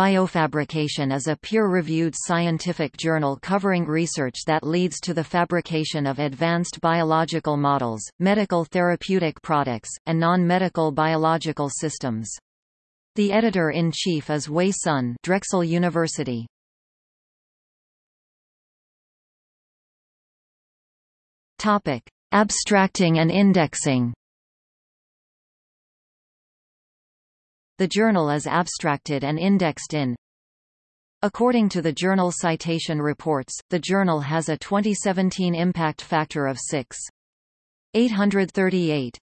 Biofabrication is a peer-reviewed scientific journal covering research that leads to the fabrication of advanced biological models, medical therapeutic products, and non-medical biological systems. The editor-in-chief is Wei Sun Drexel University. Topic: Abstracting and indexing. The journal is abstracted and indexed in According to the Journal Citation Reports, the journal has a 2017 impact factor of 6.838.